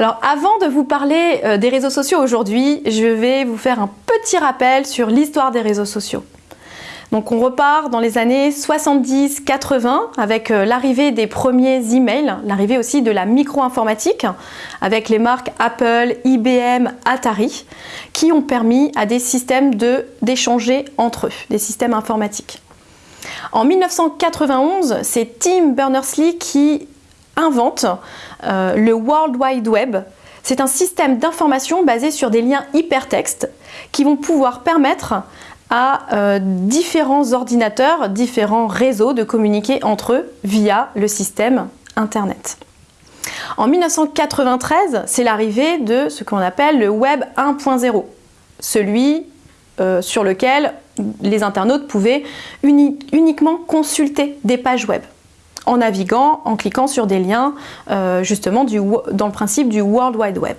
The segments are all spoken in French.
Alors avant de vous parler euh, des réseaux sociaux aujourd'hui, je vais vous faire un petit rappel sur l'histoire des réseaux sociaux. Donc on repart dans les années 70-80 avec euh, l'arrivée des premiers emails, l'arrivée aussi de la micro-informatique avec les marques Apple, IBM, Atari qui ont permis à des systèmes d'échanger entre eux, des systèmes informatiques. En 1991, c'est Tim Berners-Lee qui invente euh, le World Wide Web. C'est un système d'information basé sur des liens hypertextes qui vont pouvoir permettre à euh, différents ordinateurs, différents réseaux de communiquer entre eux via le système Internet. En 1993, c'est l'arrivée de ce qu'on appelle le Web 1.0, celui euh, sur lequel les internautes pouvaient uniquement consulter des pages web en naviguant, en cliquant sur des liens euh, justement dans le principe du World Wide Web.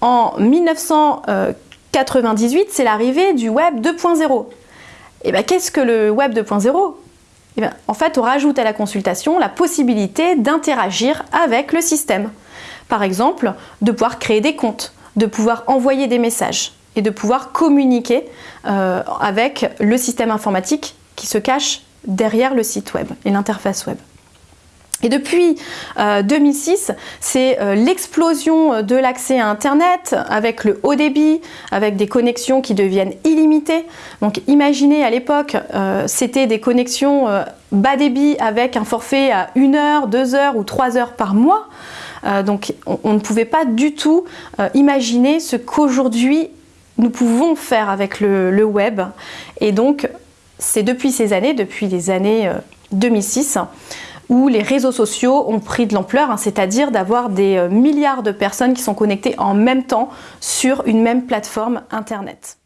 En 1998, c'est l'arrivée du Web 2.0. Et bien qu'est-ce que le Web 2.0 eh En fait, on rajoute à la consultation la possibilité d'interagir avec le système. Par exemple, de pouvoir créer des comptes, de pouvoir envoyer des messages et de pouvoir communiquer euh, avec le système informatique qui se cache derrière le site web et l'interface web. Et depuis 2006, euh, c'est euh, l'explosion de l'accès à Internet avec le haut débit, avec des connexions qui deviennent illimitées. Donc imaginez à l'époque, euh, c'était des connexions bas débit avec un forfait à 1 heure, 2 heures ou 3 heures par mois. donc on, ne pouvait pas du tout imaginer ce qu'aujourd'hui nous pouvons faire avec le web. Et donc c'est depuis ces années, depuis les années 2006, euh, où les réseaux sociaux ont pris de l'ampleur, hein, c'est-à-dire d'avoir des euh, milliards de personnes qui sont connectées en même temps sur une même plateforme Internet.